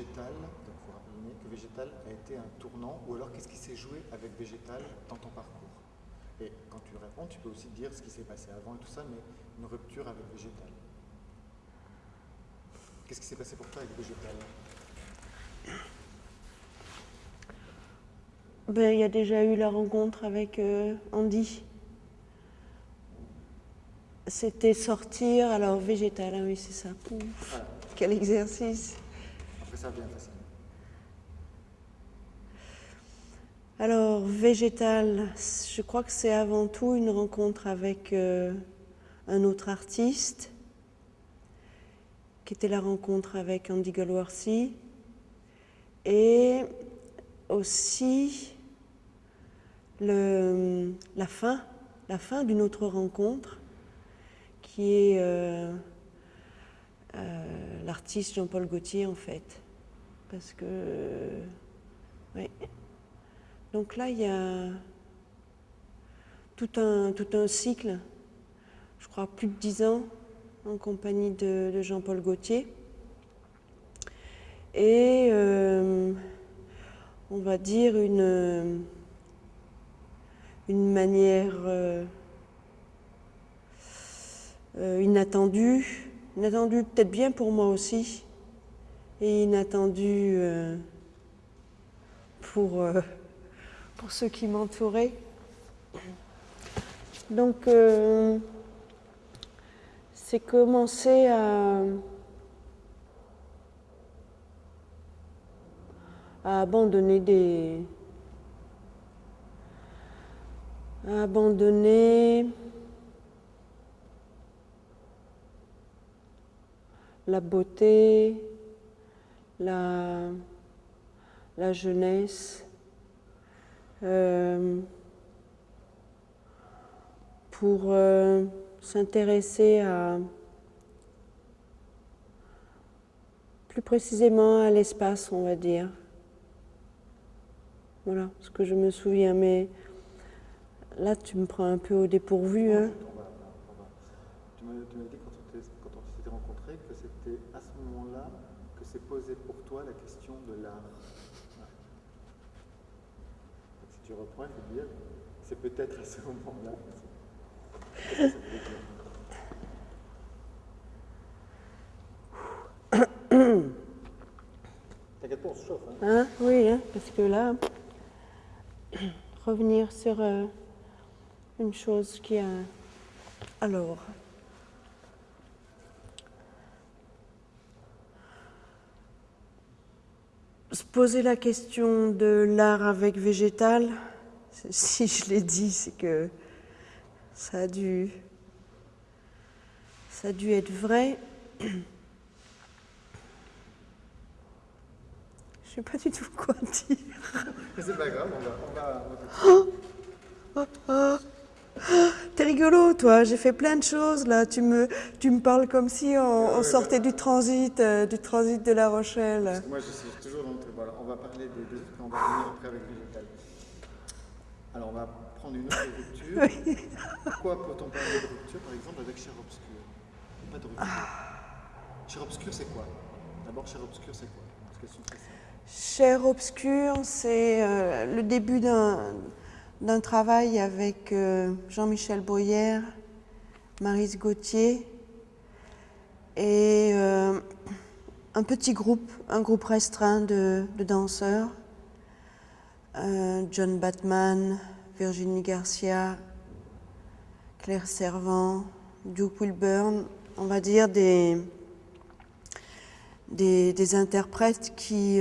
Végétal, donc vous rappelez que Végétal a été un tournant, ou alors qu'est-ce qui s'est joué avec Végétal dans ton parcours? Et quand tu réponds, tu peux aussi dire ce qui s'est passé avant et tout ça, mais une rupture avec Végétal. Qu'est-ce qui s'est passé pour toi avec Végétal? Ben, Il y a déjà eu la rencontre avec euh, Andy. C'était sortir, alors végétal, ah oui c'est ça. Pouf, Quel exercice. Alors, végétal, je crois que c'est avant tout une rencontre avec euh, un autre artiste, qui était la rencontre avec Andy Galwarsi, et aussi le, la fin, la fin d'une autre rencontre qui est euh, euh, l'artiste Jean-Paul Gaultier en fait. Parce que, oui. Donc là, il y a tout un, tout un cycle, je crois plus de dix ans, en compagnie de, Jean-Paul Gaultier. Et euh, on va dire une, une manière euh, inattendu, inattendu peut-être bien pour moi aussi, inattendu euh, pour, euh, pour ceux qui m'entouraient. Donc, c'est commencer à, abandonner des... abandonner la beauté, la, la jeunesse, euh, pour euh, s'intéresser à plus précisément à l'espace, on va dire. Voilà ce que je me souviens, mais là tu me prends un peu au dépourvu. Hein. Tu m'as dit que c'était à ce moment-là que s'est pour toi la question de l'art. Si tu reprends, il faut dire, c'est peut-être à ce moment-là. T'inquiète pas, on se chauffe. Hein. hein? Oui, hein, parce que là, revenir sur euh, une chose qui a... Alors, se poser la question de l'art avec végétal, si je l'ai dit, c'est que ça a dû, ça a dû être vrai. Je sais pas du tout quoi dire. C'est pas grave, on va... On va, on va... T'es rigolo, toi. J'ai fait plein de choses là. Tu me, tu me parles comme si on, sortait du transit, euh, du transit de La Rochelle. Moi, je suis toujours. Voilà, on va parler des deux. On va revenir après avec Végétal. Alors, on va prendre une autre rupture. Oui. Pourquoi peut-on parler de rupture, par exemple, avec Cher Obscur? Pas de rupture. Ah. Cher Obscur, c'est quoi? D'abord, Cher Obscur, c'est quoi? Cher Obscur, c'est euh, le début d'un d'un travail avec euh, Jean-Michel Boyer, Marise Gauthier et euh, un petit groupe, un groupe restreint de, danseurs, euh, John Batman, Virginie Garcia, Claire Servant, Duke Wilburn, on va dire des, interprètes qui,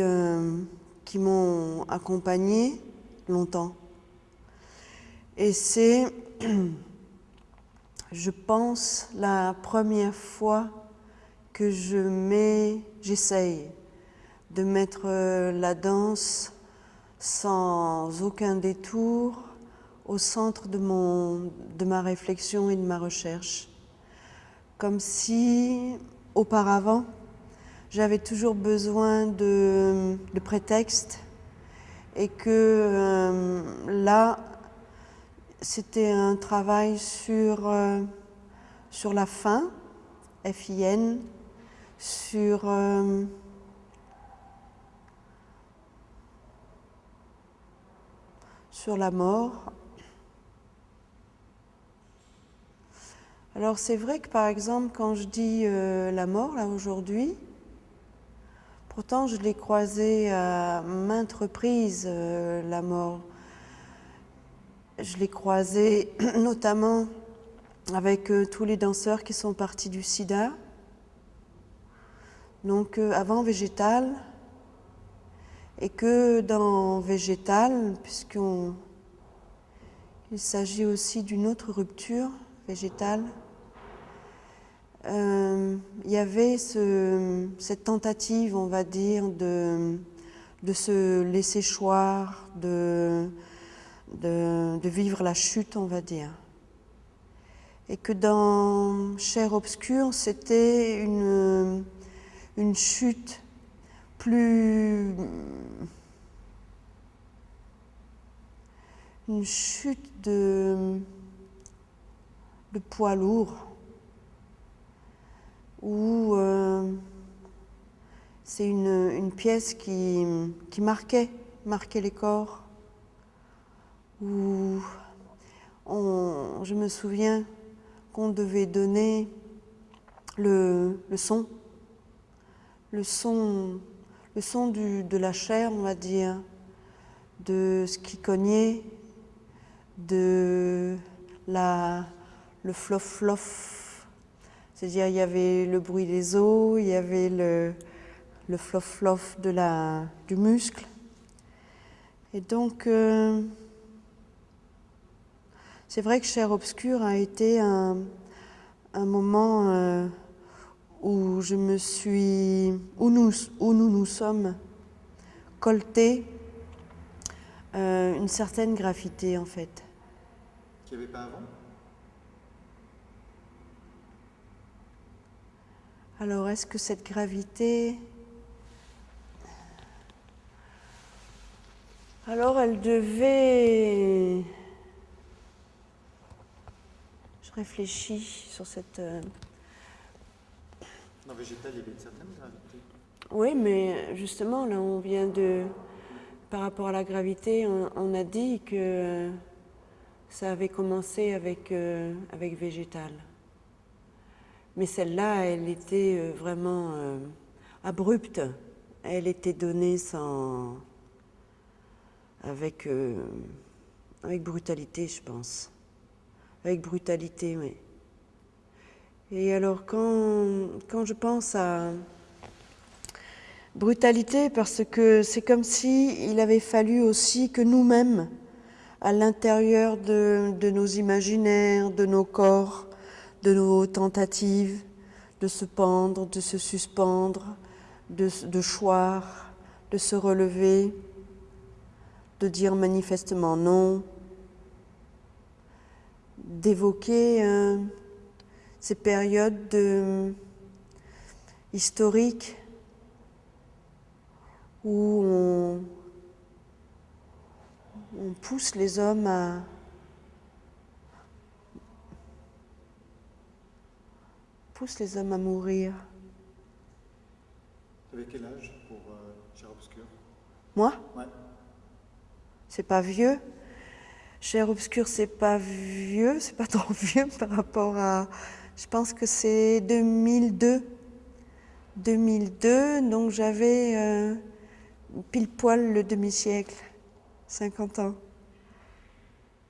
qui m'ont accompagné longtemps. Et c'est, je pense, la première fois que je mets, j'essaye de mettre euh, la danse sans aucun détour au centre de, mon, de ma réflexion et de ma recherche. Comme si, auparavant, j'avais toujours besoin de, de prétextes et que euh, là, c'était un travail sur, euh, sur la fin, FIN, euh, sur... La mort. Alors c'est vrai que par exemple quand je dis euh, la mort là aujourd'hui, pourtant je l'ai croisée à maintes reprises euh, la mort. Je l'ai croisée notamment avec tous les danseurs qui sont partis du sida. Donc avant végétal, et que dans végétal, puisqu'il s'agit aussi d'une autre rupture végétale, euh, il y avait ce, cette tentative, on va dire, de, se laisser choir, de, vivre la chute, on va dire. Et que dans Chair obscure, c'était une, une chute plus... une chute de, poids lourd, où euh, c'est une, pièce qui, marquait, marquait les corps, où je me souviens qu'on devait donner le, le son, le son le son de la chair, on va dire, de ce qui cognait, de la, le flof-flof. C'est-à-dire, il y avait le bruit des os, il y avait le, le flof-flof du muscle. Et donc, euh, c'est vrai que Chair Obscure a été un, un moment euh, où je me suis, où nous où nous, nous sommes coltés euh, une certaine gravité en fait. Qu'il n'y avait pas avant? Alors est-ce que cette gravité... Alors elle devait... Je réfléchis sur cette... Dans végétal, il y avait une certaine gravité. Oui, mais justement, là, on vient de. Par rapport à la gravité, on, on a dit que ça avait commencé avec, euh, avec végétal. Mais celle-là, elle était euh, vraiment euh, abrupte. Elle était donnée sans. avec. Euh, avec brutalité, je pense. Avec brutalité, oui. Et alors quand, je pense à brutalité, parce que c'est comme si il avait fallu aussi que nous-mêmes, à l'intérieur de, nos imaginaires, de nos corps, de nos tentatives, de se pendre, de se suspendre, de, de choir, de se relever, de dire manifestement non, d'évoquer ces périodes de, historiques où on, on, pousse les hommes à pousse les hommes à mourir. Vous avez quel âge pour euh, Cher Obscur Moi? Ouais. C'est pas vieux? Cher Obscur, c'est pas vieux, c'est pas trop vieux par rapport à je pense que c'est 2002. 2002, donc j'avais euh, pile poil le demi-siècle, 50 ans.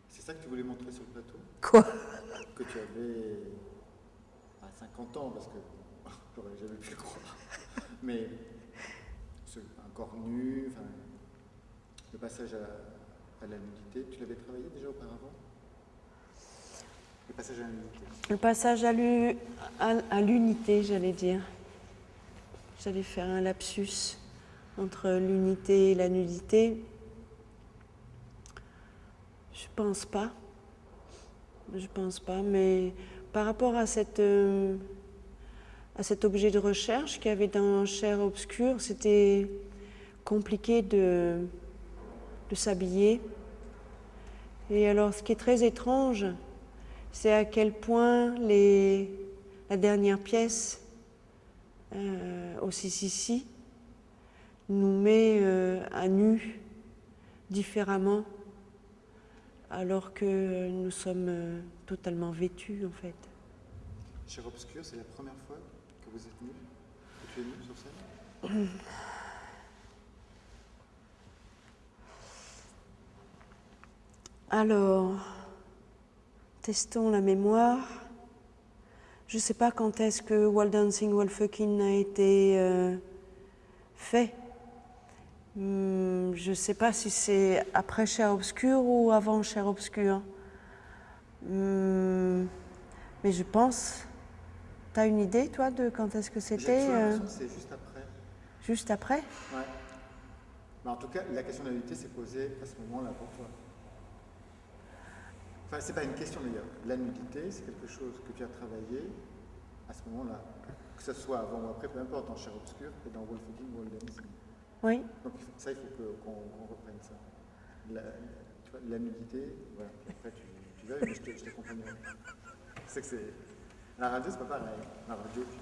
C'est ça que tu voulais montrer sur le plateau? Quoi? Que tu avais à 50 ans, parce que j'aurais jamais pu le croire. Mais un corps nu, enfin, le passage à, à la nudité, tu l'avais travaillé déjà auparavant? Le passage à l'unité. Le passage à l'unité, j'allais dire. J'allais faire un lapsus entre l'unité et la nudité. Je pense pas. Je pense pas, mais par rapport à, euh, cet objet de recherche qu'il y avait dans Chair obscure, c'était compliqué de s'habiller. Et alors, ce qui est très étrange, c'est à quel point les, la dernière pièce euh, au Sissi nous met euh, à nu différemment alors que nous sommes euh, totalement vêtus en fait. Cher Obscur, c'est la première fois que vous êtes nu, que tu es nu sur scène? Alors, testons la mémoire. Je ne sais pas quand est-ce que Wall Dancing, Wall Fucking a été euh, fait. Hmm, je ne sais pas si c'est après Cher Obscur ou avant Cher Obscur. Hmm, mais je pense. Tu as une idée, toi, de quand est-ce que c'était euh, c'est juste après. Juste après? Ouais. Mais en tout cas, la question de la nudité s'est posée à ce moment-là pour toi. Enfin, c'est pas une question d'ailleurs. La nudité, c'est quelque chose que tu as travaillé à ce moment-là. Que ce soit avant ou après, peu importe, en chair obscure et dans Wolf Wall Dancing. Oui. Donc ça, il faut qu'on reprenne ça. La, tu vois, la nudité, voilà. Puis après, tu, tu veux, mais je te, je. C'est que c'est. La radio, c'est pas pareil. La radio, tu-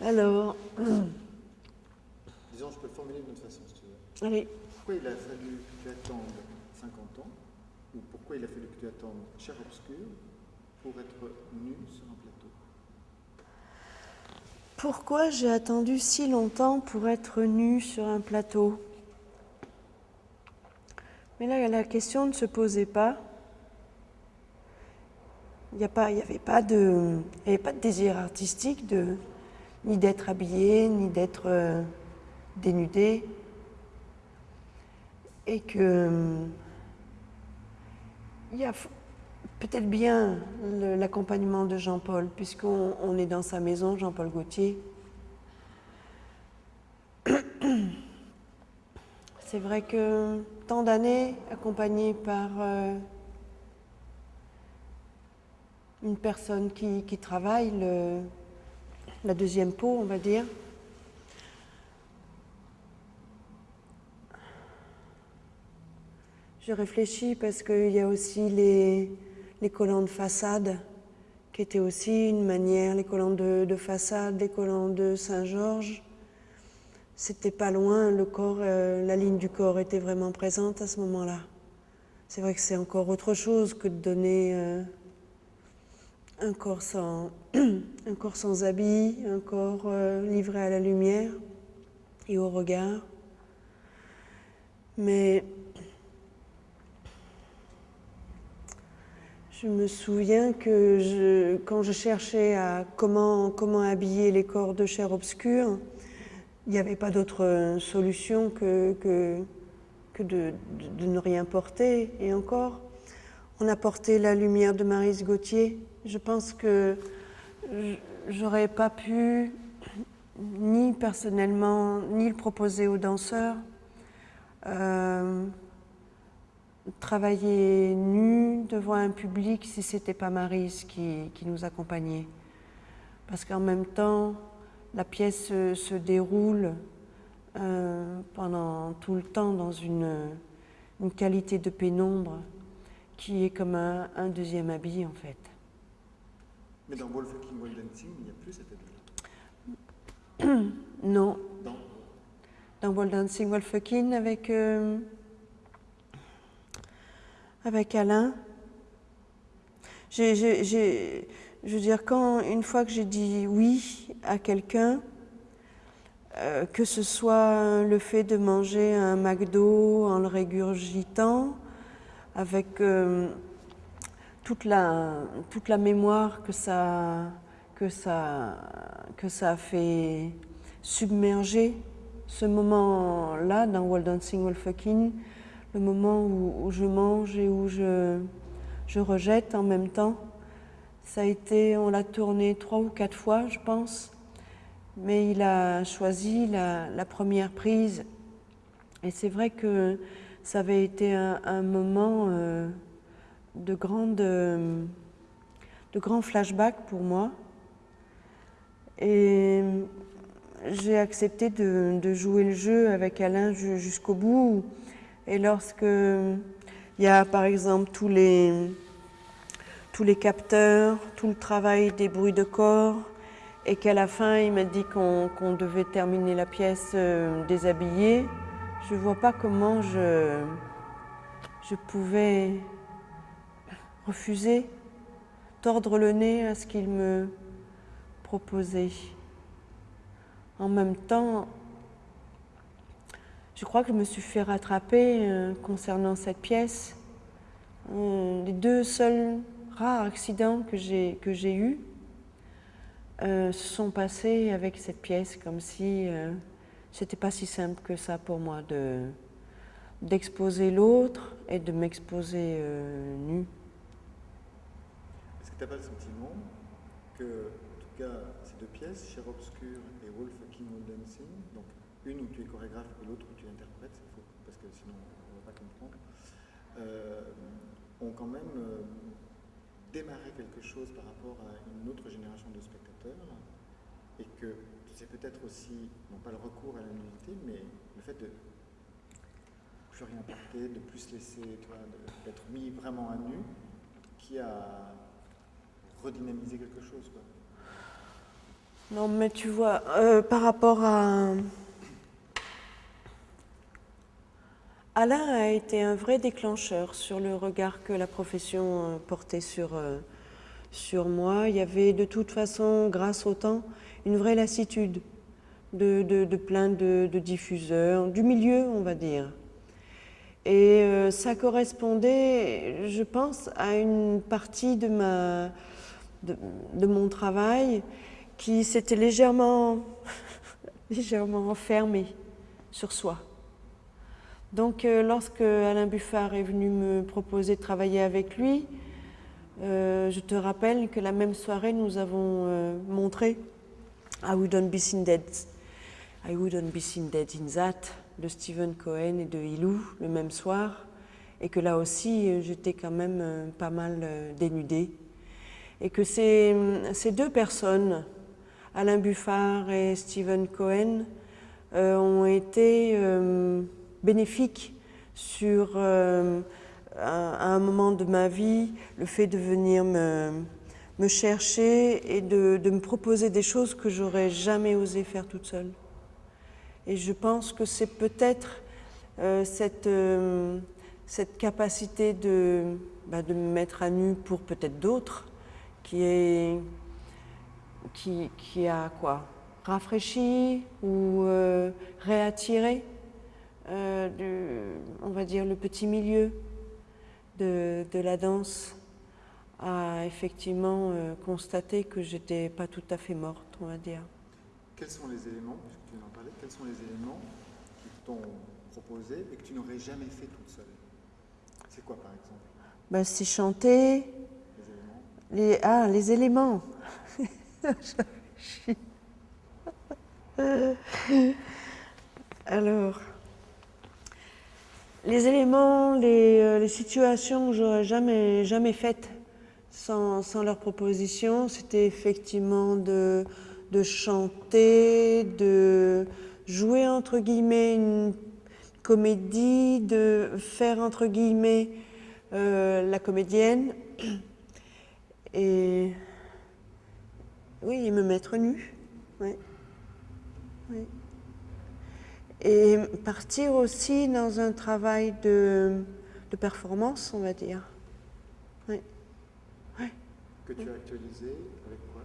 Alors, disons, je peux le formuler d'une autre façon. Allez. Pourquoi il a fallu que tu attendes 50 ans Ou pourquoi il a fallu que tu attendes chair obscure pour être nu sur un plateau? Pourquoi j'ai attendu si longtemps pour être nue sur un plateau? Mais là, la question ne se posait pas. Il n'y avait pas de, il y avait pas de désir artistique de, ni d'être habillé, ni d'être euh, dénudé. Et que euh, il y a peut-être bien l'accompagnement de Jean-Paul, puisqu'on on est dans sa maison, Jean-Paul Gaultier. C'est vrai que tant d'années accompagné par euh, une personne qui, travaille le- la deuxième peau, on va dire. Je réfléchis parce qu'il y a aussi les, collants de façade qui étaient aussi une manière, les collants de, de façade, les collants de Saint-Georges. C'était pas loin, le corps, euh, la ligne du corps était vraiment présente à ce moment-là. C'est vrai que c'est encore autre chose que de donner euh, un, corps sans, un corps sans habit, un corps euh, livré à la lumière et au regard. Mais je me souviens que quand je cherchais à comment, comment habiller les corps de chair obscure, il n'y avait pas d'autre euh, solution que, de, ne rien porter. Et encore, on a porté la lumière de Marise Gauthier. Je pense que j'aurais pas pu, ni personnellement, ni le proposer aux danseurs, euh, travailler nu devant un public si c'était pas Marise qui, qui nous accompagnait. Parce qu'en même temps, la pièce se, se déroule euh, pendant tout le temps dans une, une qualité de pénombre qui est comme un, un deuxième habit en fait. Mais dans Wall Fucking Wall Dancing, il n'y a plus cette habit-là. Non, Dans dans Wall Dancing Wall Fucking avec, euh, avec Alain. Je veux dire, quand, une fois que j'ai dit oui à quelqu'un, euh, que ce soit le fait de manger un McDo en le régurgitant, avec euh, toute, la, toute la mémoire que ça, que, ça, que ça a fait submerger ce moment-là dans Wall Dancing Wall Fucking, le moment où, je mange et où je, je rejette en même temps. Ça a été, on l'a tourné trois ou quatre fois, je pense, mais il a choisi la, première prise. Et c'est vrai que ça avait été un, moment euh, de grande, de grand flashback pour moi. Et j'ai accepté de, de jouer le jeu avec Alain ju- jusqu'au bout. Et lorsque il y a par exemple tous les, tous les capteurs, tout le travail des bruits de corps, et qu'à la fin il m'a dit qu'on devait terminer la pièce euh, déshabillée, je ne vois pas comment je, je pouvais refuser, tordre le nez à ce qu'il me proposait. En même temps, je crois que je me suis fait rattraper euh, concernant cette pièce. Euh, les deux seuls rares accidents que j'ai eus euh, se sont passés avec cette pièce, comme si c'était pas si simple que ça pour moi de d'exposer l'autre et de m'exposer nu. Est-ce que tu n'as pas le sentiment que, en tout cas, ces deux pièces, Cher Obscur et Wolf King Dancing, donc une où tu es chorégraphe et l'autre où tu interprètes, parce que sinon on ne va pas comprendre, euh, ont quand même euh, démarré quelque chose par rapport à une autre génération de spectateurs et que c'est peut-être aussi, non pas le recours à la nudité, mais le fait de plus rien porter, de plus laisser, d'être mis vraiment à nu, qui a redynamisé quelque chose. Quoi. Non, mais tu vois, euh, par rapport à... Alain a été un vrai déclencheur sur le regard que la profession euh, portait sur, euh, sur moi. Il y avait de toute façon, grâce au temps, une vraie lassitude de, plein de, diffuseurs, du milieu, on va dire. Et euh, ça correspondait, je pense, à une partie de, mon travail qui s'était légèrement, légèrement enfermé sur soi. Donc euh, lorsque Alain Buffard est venu me proposer de travailler avec lui, euh, je te rappelle que la même soirée, nous avons montré I Wouldn't Be Seen Dead. I Wouldn't Be Seen Dead in That de Stephen Cohen et de Ilou le même soir. Et que là aussi, euh, j'étais quand même euh, pas mal euh, dénudée. Et que ces, ces deux personnes, Alain Buffard et Stephen Cohen, ont été bénéfiques sur, à un moment de ma vie, le fait de venir me, me chercher et de, me proposer des choses que j'aurais jamais osé faire toute seule. Et je pense que c'est peut-être euh, cette, euh, cette capacité de, bah, de me mettre à nu pour peut-être d'autres qui, qui, qui a quoi? Rafraîchi ou euh, réattiré? On va dire le petit milieu de, de la danse a effectivement euh, constaté que j'étais pas tout à fait morte, on va dire. Quels sont les éléments, puisque tu en parlais, quels sont les éléments qui t'ont proposé et que tu n'aurais jamais fait toute seule? C'est quoi par exemple? Ben, C'est chanter. Les éléments? Les, Ah, les éléments Alors, les éléments, les, euh, les situations que j'aurais jamais, jamais faites sans, leur proposition, c'était effectivement de, chanter, de jouer entre guillemets une comédie, de faire entre guillemets euh, la comédienne. Et oui, me mettre nu. Et partir aussi dans un travail de, de performance, on va dire que tu as actualisé avec quoi?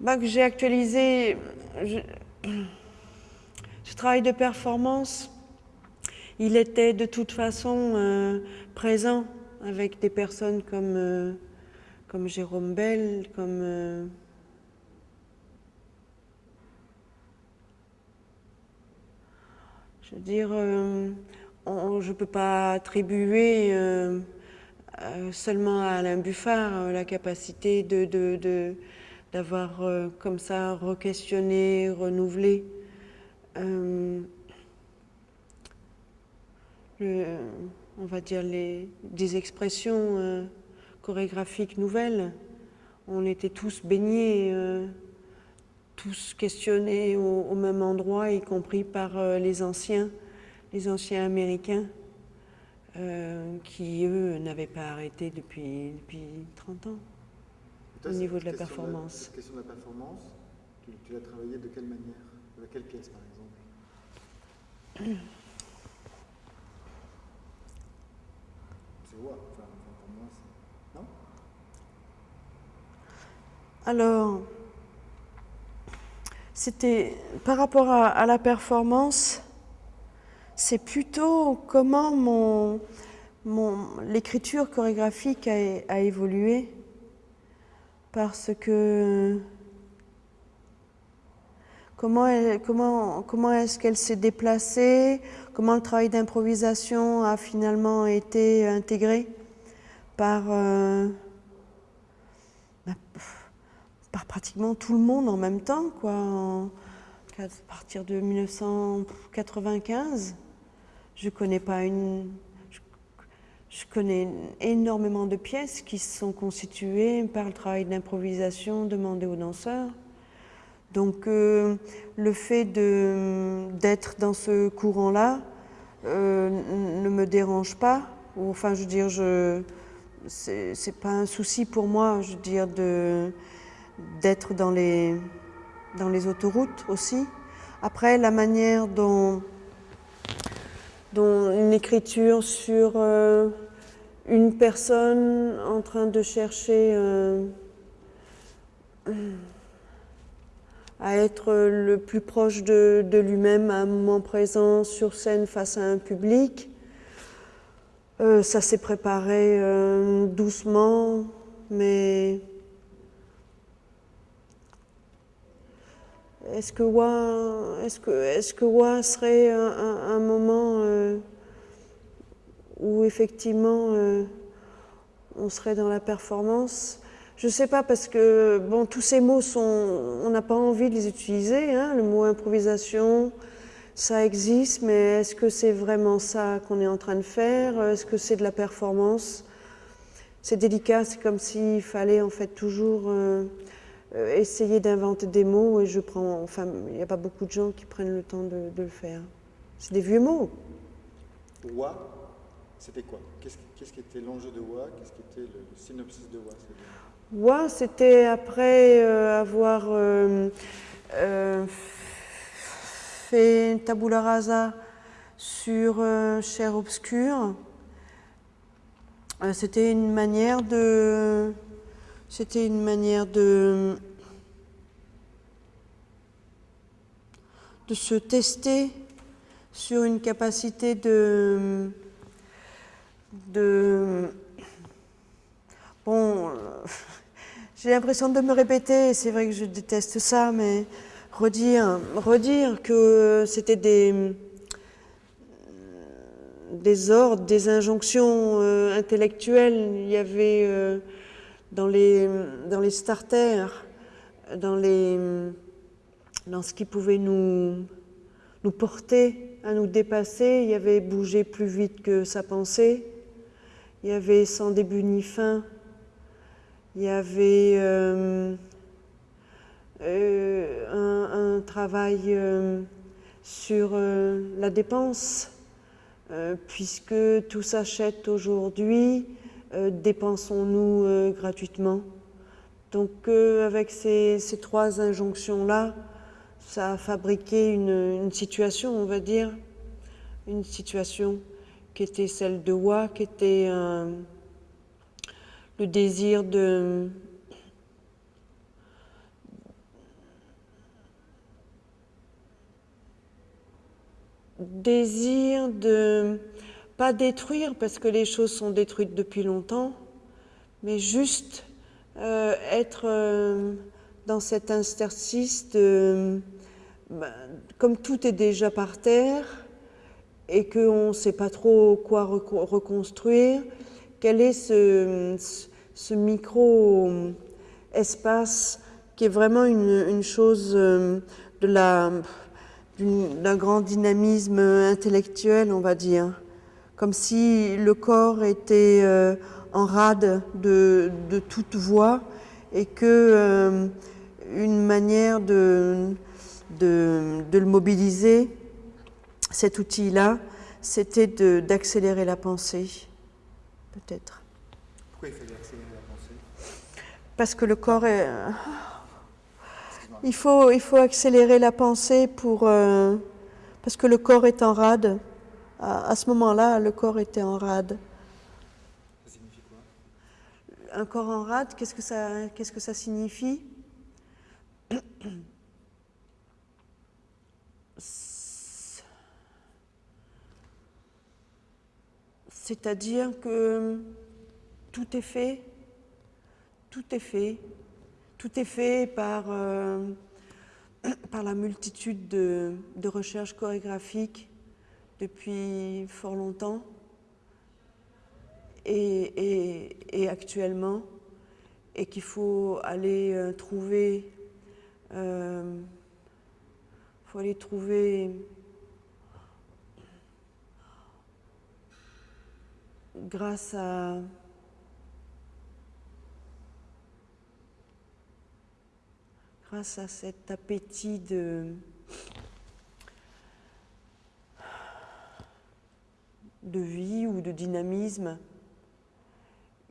Bah, Que j'ai actualisé. Ce travail de performance, il était de toute façon euh, présent avec des personnes comme, euh, comme Jérôme Bell, comme. Euh, je veux dire, je ne peux pas attribuer euh, seulement à Alain Buffard euh, la capacité de, d'avoir euh, comme ça re-questionné, renouvelé on va dire les, des expressions chorégraphiques nouvelles. On était tous baignés, tous questionnés au, même endroit, y compris par euh, les anciens, les anciens américains, euh, qui, eux, n'avaient pas arrêté depuis, 30 ans, au niveau de la performance. La, question de la performance, tu, l'as travaillée de quelle manière? De quelle pièce, par exemple? C'est wow, enfin, pour moi, Non? Alors c'était par rapport à, la performance, c'est plutôt comment mon, mon l'écriture chorégraphique a, évolué. Parce que comment, comment, comment est-ce qu'elle s'est déplacée, comment le travail d'improvisation a finalement été intégré par, euh, bah, par pratiquement tout le monde en même temps, quoi, à partir de 1995. Je connais pas une, je connais énormément de pièces qui sont constituées par le travail d'improvisation demandé aux danseurs. Donc euh, le fait d'être dans ce courant-là euh, ne me dérange pas. Enfin, je veux dire, je c'est pas un souci pour moi, je veux dire, d'être dans les dans les autoroutes aussi. Après, la manière dont dont une écriture sur euh, une personne en train de chercher euh, à être le plus proche de, lui-même à un moment présent sur scène face à un public. Euh, ça s'est préparé doucement, mais Est-ce que Wa, est-ce que, est-ce que serait un, moment euh, où effectivement euh, on serait dans la performance? Je ne sais pas parce que bon, tous ces mots sont, on n'a pas envie de les utiliser. Hein, le mot improvisation, ça existe, mais est-ce que c'est vraiment ça qu'on est en train de faire? Est-ce que c'est de la performance? C'est délicat, c'est comme s'il fallait en fait toujours euh, essayer d'inventer des mots et je prends, enfin, il n'y a pas beaucoup de gens qui prennent le temps de, le faire. C'est des vieux mots. Wa, c'était quoi? Qu'est-ce qui était l'enjeu de Wa? Qu'est-ce qui était le, synopsis de Wa Wa, c'était après euh, avoir euh, fait une tabula rasa sur Cher Obscur. c'était une manière de c'était une manière de, de se tester sur une capacité de, de bon, j'ai l'impression de me répéter, c'est vrai que je déteste ça, mais redire, redire que c'était des, des ordres, des injonctions euh, intellectuelles, il y avait euh, dans les, dans les starters, dans, les, dans ce qui pouvait nous, nous porter à nous dépasser, il y avait bouger plus vite que sa pensée, il y avait sans début ni fin, il y avait euh, euh, un, travail euh, sur la dépense, puisque tout s'achète aujourd'hui, dépensons-nous euh, gratuitement. Donc euh, avec ces, trois injonctions-là, ça a fabriqué une, situation, on va dire, une situation qui était celle de Wa, qui était le désir de, désir de pas détruire parce que les choses sont détruites depuis longtemps, mais juste euh, être euh, dans cet interstice de, ben, comme tout est déjà par terre et qu'on ne sait pas trop quoi reconstruire, quel est ce, ce micro-espace qui est vraiment une, une chose euh, de la d'un grand dynamisme intellectuel, on va dire comme si le corps était euh, en rade de, toute voix et que euh, une manière de, de, le mobiliser, cet outil-là, c'était d'accélérer la pensée, peut-être. Pourquoi il fallait accélérer la pensée? Parce que le corps est... Il faut, il faut accélérer la pensée pour... Euh, parce que le corps est en rade. À, ce moment-là, le corps était en rade. un corps en rade, qu'est-ce que ça, qu'est-ce que ça signifie? C'est-à-dire que tout est fait, tout est fait, tout est fait par, euh, par la multitude de, de recherches chorégraphiques depuis fort longtemps. Et, actuellement, et qu'il faut aller euh, trouver, euh, faut aller trouver grâce à grâce à cet appétit de de vie ou de dynamisme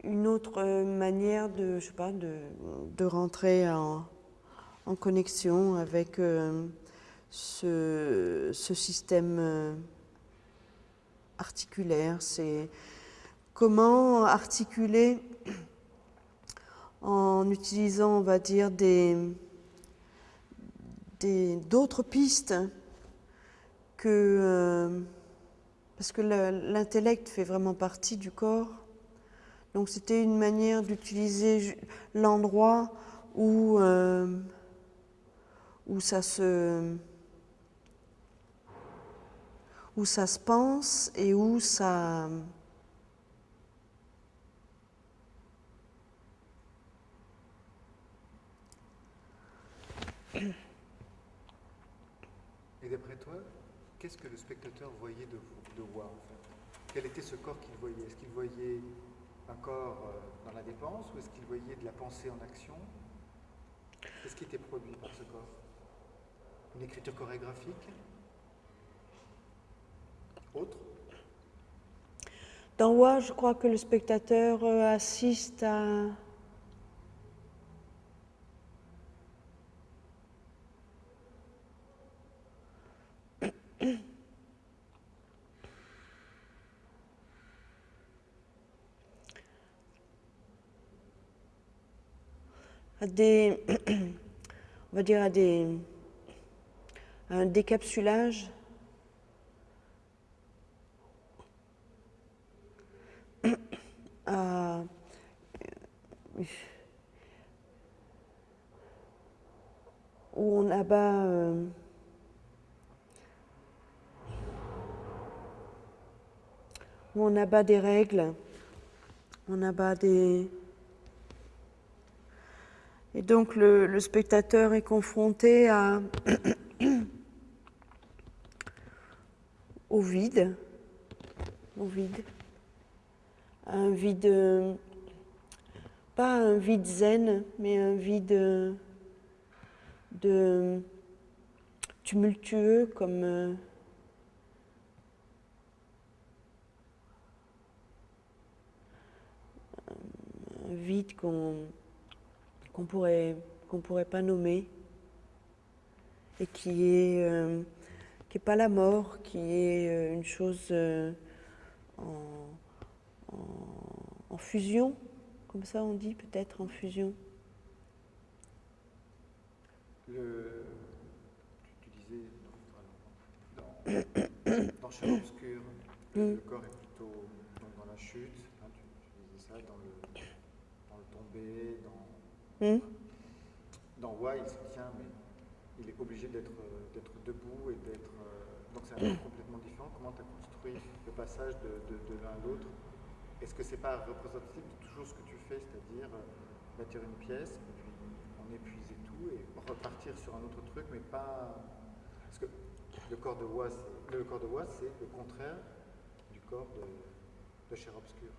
une autre manière de, je sais pas, de, de rentrer en, en, connexion avec euh, ce, ce, système euh, articulaire. C'est comment articuler en utilisant, on va dire, des d'autres pistes que euh, parce que l'intellect fait vraiment partie du corps. Donc c'était une manière d'utiliser l'endroit où, euh, où, où ça se pense et où ça... Et d'après toi, qu'est-ce que le spectateur voyait de, de voir en fait? Quel était ce corps qu'il voyait? Est-ce qu'il voyait un corps euh, dans la dépense ou est-ce qu'il voyait de la pensée en action? Qu'est-ce qui était produit par ce corps? Une écriture chorégraphique? Autre? Dans Wa, je crois que le spectateur euh, assiste à à des, on va dire à des, un décapsulage. À, où on abat euh, où on abat des règles, on abat des et donc le, spectateur est confronté à, au vide, au vide, un vide, pas un vide zen, mais un vide de tumultueux comme un vide qu'on qu'on pourrait, qu'on pourrait pas nommer et qui est, euh, qui est pas la mort, qui est euh, une chose euh, en, en, fusion, comme ça on dit peut-être en fusion. Le, tu, disais dans, dans Champ Obscur, le, mm. corps est plutôt dans la chute, hein, tu, tu, disais ça, dans le, dans le tombé, dans Hmm? Dans Why, il se tient, mais il est obligé d'être debout et d'être. Euh, donc c'est un complètement différent. Comment tu as construit le passage de, l'un à l'autre? Est-ce que c'est pas représentatif de toujours ce que tu fais, c'est-à-dire euh, bâtir une pièce, puis en épuiser tout et repartir sur un autre truc, mais pas. Parce que le corps de Wa, c'est le contraire du corps de, de Cher Obscur.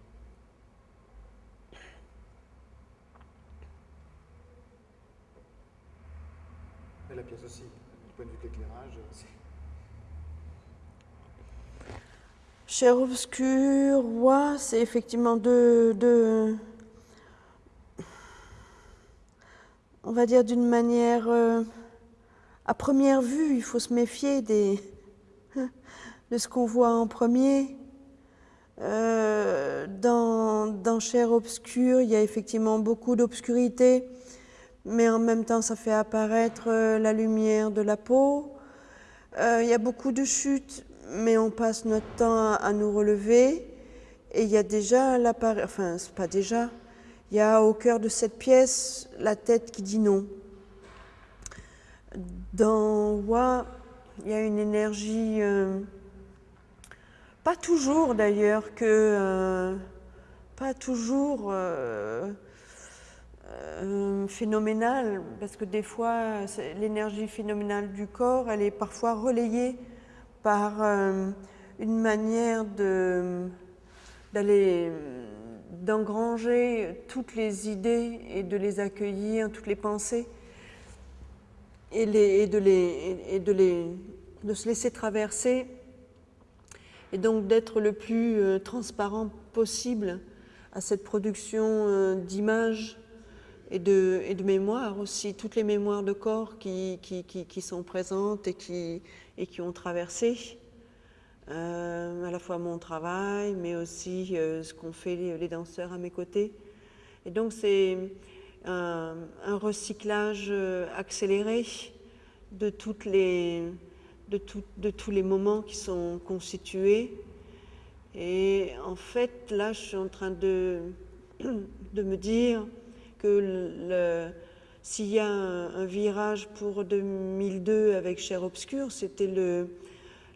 La pièce aussi, du point de vue d'éclairage. Cher obscur, c'est effectivement de, de, on va dire d'une manière, euh, à première vue, il faut se méfier des, de ce qu'on voit en premier. Euh, dans, dans Chair obscure, il y a effectivement beaucoup d'obscurité, mais en même temps, ça fait apparaître euh, la lumière de la peau. Euh, il y a beaucoup de chutes, mais on passe notre temps à, nous relever. Et il y a déjà l'appareil, enfin, c'est pas déjà, il y a au cœur de cette pièce la tête qui dit non. Dans Wa, il y a une énergie pas toujours d'ailleurs que, euh, pas toujours euh, euh, phénoménale, parce que des fois l'énergie phénoménale du corps, elle est parfois relayée par une manière d'aller d'engranger toutes les idées et de les accueillir, toutes les pensées, et, les, et de, les, et de, les, de se laisser traverser et donc d'être le plus euh, transparent possible à cette production euh, d'images et de, mémoire aussi, toutes les mémoires de corps qui, sont présentes et qui, ont traversé euh, à la fois mon travail, mais aussi ce qu'ont fait les, danseurs à mes côtés. Et donc c'est un, recyclage accéléré de tous les moments qui sont constitués. Et en fait, là, je suis en train de me dire que s'il y a un, virage pour 2002 avec Cher Obscur, c'était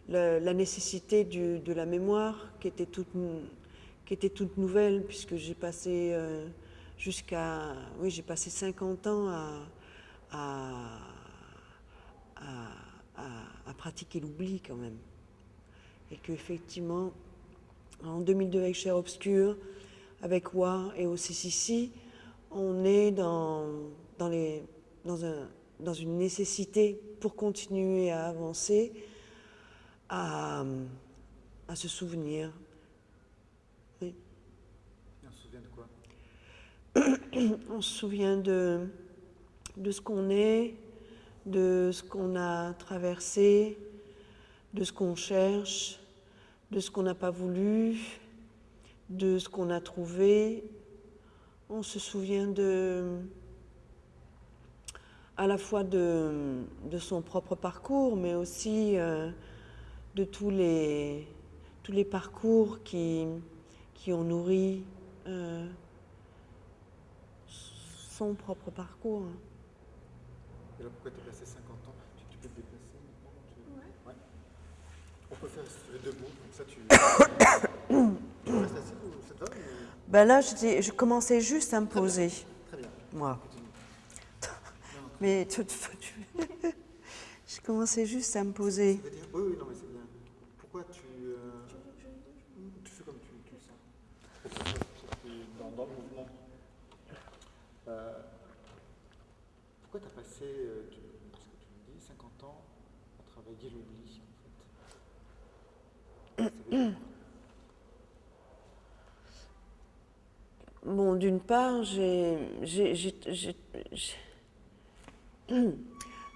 la nécessité de la mémoire qui était toute, nouvelle, puisque j'ai passé euh, jusqu'à... Oui, j'ai passé 50 ans à, pratiquer l'oubli quand même. Et qu'effectivement, en 2002 avec Cher Obscur, avec Wa et OCCC, on est dans, dans, les, dans, un, dans une nécessité pour continuer à avancer, à, à se souvenir. Oui. on se souvient de quoi? On se souvient de, de ce qu'on est, de ce qu'on a traversé, de ce qu'on cherche, de ce qu'on n'a pas voulu, de ce qu'on a trouvé. On se souvient de, à la fois de, son propre parcours, mais aussi euh, de tous les, tous les parcours qui, qui ont nourri euh, son propre parcours. Pourquoi tu passé 50 ans tu, tu, peux te déplacer tu... ouais. ouais. On peut faire si tu debout, comme ça tu. tu restes assis ou ça te va ben Là, je, je, commençais juste à me poser. Très bien. Moi. mais tu, je commençais juste à me poser. Ça veut dire, oui, oui, non, mais c'est bien. Pourquoi tu. Euh, tu fais comme tu, tu sens? Dans, dans le mouvement. Euh, pourquoi tu as passé, euh, tu, parce que tu me dis, 50 ans à travailler l'oubli, en fait Bon, d'une part, j'ai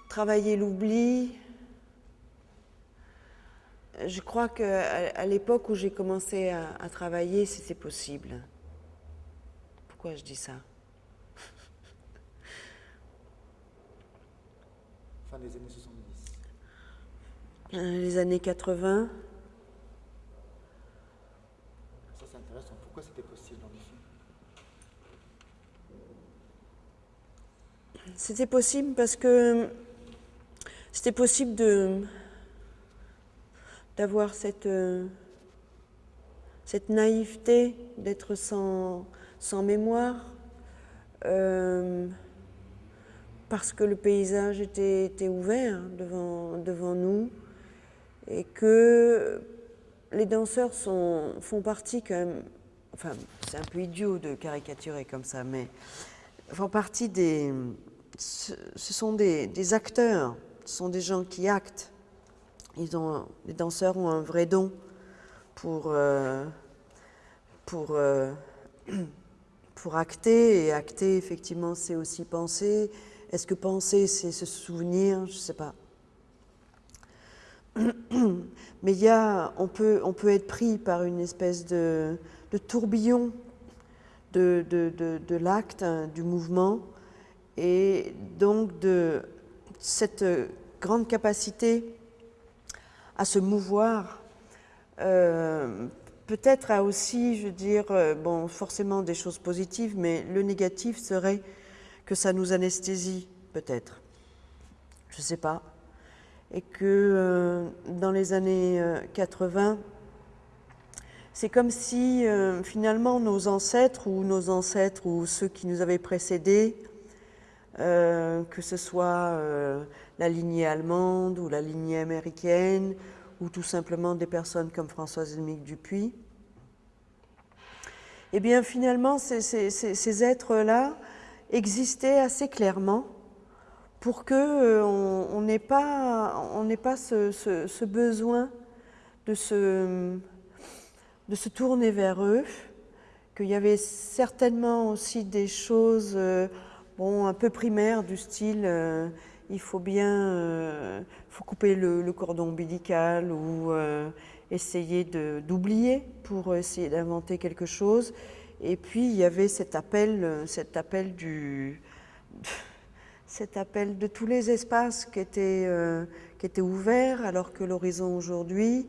travaillé l'oubli. Je crois qu'à à, l'époque où j'ai commencé à, à travailler, c'était possible. Pourquoi je dis ça? Fin des années 70 euh, Les années 80 Ça, c'est intéressant. Pourquoi c'était possible, en C'était possible parce que c'était possible d'avoir cette, cette naïveté, d'être sans, sans mémoire. Euh, parce que le paysage était, ouvert devant, devant nous et que les danseurs sont, font partie quand même, enfin c'est un peu idiot de caricaturer comme ça, mais font partie des, ce, sont des, acteurs, ce sont des gens qui actent. Ils ont, les danseurs ont un vrai don pour, euh, pour, euh, pour acter, et acter effectivement c'est aussi penser, est-ce que penser, c'est se souvenir? Je ne sais pas. mais y a, on, peut, on peut être pris par une espèce de, tourbillon de, de, de, de l'acte, hein, du mouvement, et donc de cette grande capacité à se mouvoir, euh, peut-être a aussi, je veux dire, euh, bon, forcément des choses positives, mais le négatif serait que ça nous anesthésie, peut-être. Je ne sais pas. Et que euh, dans les années 80, c'est comme si finalement nos ancêtres ou nos ancêtres ou ceux qui nous avaient précédés, que ce soit la lignée allemande ou la lignée américaine, ou tout simplement des personnes comme Françoise Mick Dupuis, eh bien finalement ces, êtres-là existaient assez clairement pour que euh, on n'ait pas, on pas ce, ce, besoin de se, de se tourner vers eux, qu'il y avait certainement aussi des choses euh, bon, un peu primaires du style euh, il faut bien euh, couper le, cordon ombilical ou euh, essayer d'oublier pour essayer d'inventer quelque chose. Et puis il y avait cet appel, cet appel du de tous les espaces qui étaient, qui ouverts alors que l'horizon aujourd'hui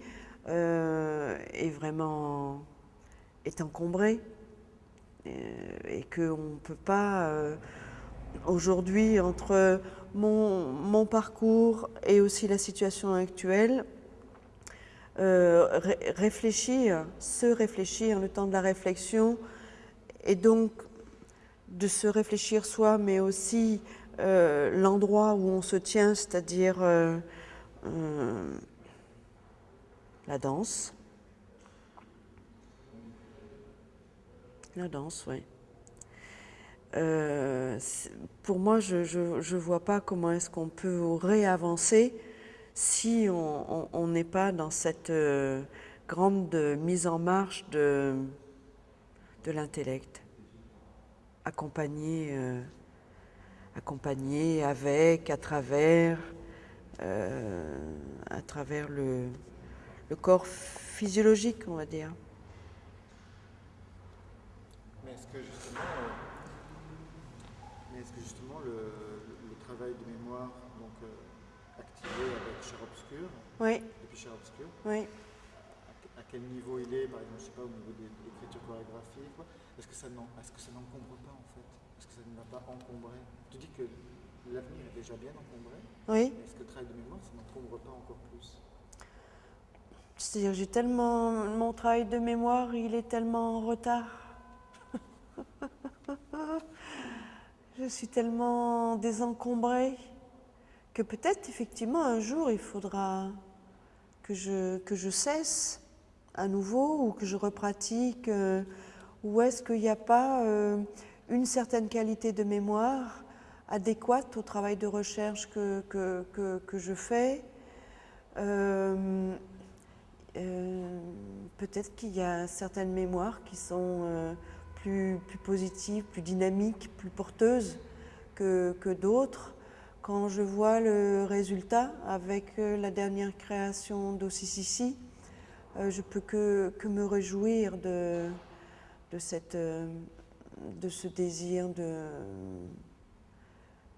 est vraiment est encombré et, et qu'on ne peut pas aujourd'hui entre mon, parcours et aussi la situation actuelle, euh, ré réfléchir, se réfléchir, le temps de la réflexion, et donc de se réfléchir soi, mais aussi euh, l'endroit où on se tient, c'est-à-dire euh, la danse. La danse, oui. Euh, pour moi, je ne vois pas comment est-ce qu'on peut réavancer si on n'est pas dans cette euh, grande mise en marche de, l'intellect, accompagné, euh, accompagné avec, à travers, euh, à travers le, le corps physiologique, on va dire. Mais est-ce que justement, mais est-ce que justement le, le, travail de mémoire donc, euh, activé avec Cher Obscur, oui. depuis Cher Obscur, oui. à, à, quel niveau il est, par exemple, je sais pas, au niveau de, de l'écriture chorégraphique, est-ce que ça n'encombre pas en fait? Est-ce que ça ne va pas encombrer? Tu dis que l'avenir est déjà bien encombré, oui. est-ce que le travail de mémoire, ça n'encombre pas encore plus? C'est-à-dire, j'ai tellement. Mon travail de mémoire, il est tellement en retard. je suis tellement désencombrée que peut-être effectivement un jour il faudra que je, que je cesse à nouveau ou que je repratique euh, ou est-ce qu'il n'y a pas euh, une certaine qualité de mémoire adéquate au travail de recherche que, que, que, que je fais euh, peut-être qu'il y a certaines mémoires qui sont plus, plus positive, plus dynamique, plus porteuse que, que d'autres. Quand je vois le résultat avec euh, la dernière création d'Ossisisi, euh, je peux que, que, me réjouir de, de, cette, euh, de ce désir de,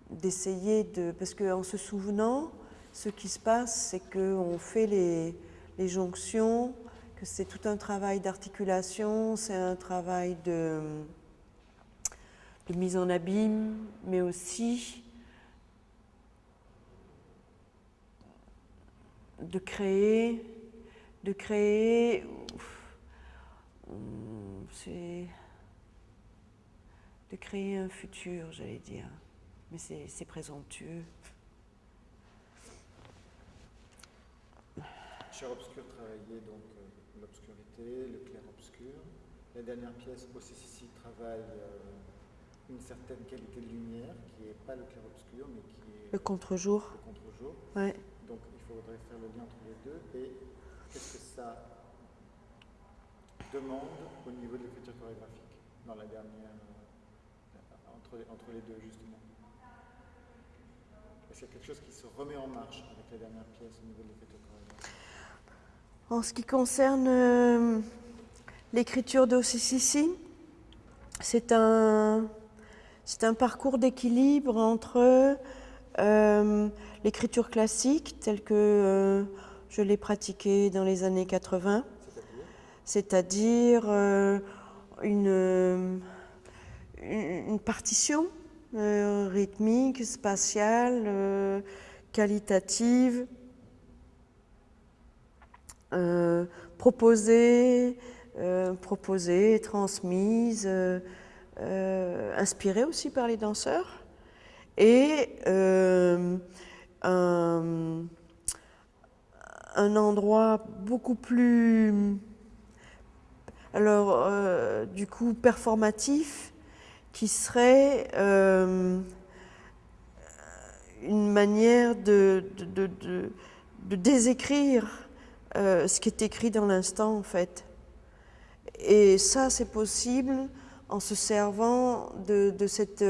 d'essayer de... Parce qu'en se souvenant, ce qui se passe, c'est qu'on fait les, jonctions, c'est tout un travail d'articulation, c'est un travail de, de, mise en abîme, mais aussi de créer, de créer, c'est de créer un futur, j'allais dire, mais c'est présomptueux. Cher Obscur travaillait donc l'obscurité, le clair-obscur. La dernière pièce, OCCC, travaille euh, une certaine qualité de lumière qui n'est pas le clair-obscur, mais qui est le contre-jour. Le contre-jour. Ouais. Faudrait faire le lien entre les deux. Et qu'est-ce que ça demande au niveau de l'écriture chorégraphique dans la dernière, euh, entre, entre les deux justement? Est-ce qu'il y a quelque chose qui se remet en marche avec la dernière pièce au niveau de l'écriture chorégraphique? En ce qui concerne euh, l'écriture d'Ossissi, c'est un, c'est un parcours d'équilibre entre euh, l'écriture classique telle que euh, je l'ai pratiquée dans les années 80, C'est-à-dire euh, une, partition euh, rythmique, spatiale, qualitative, proposée, proposée, transmise, inspirée aussi par les danseurs, et un, endroit beaucoup plus, alors euh, du coup performatif, qui serait euh, une manière de, désécrire euh, ce qui est écrit dans l'instant en fait. Et ça, c'est possible en se servant de, cette,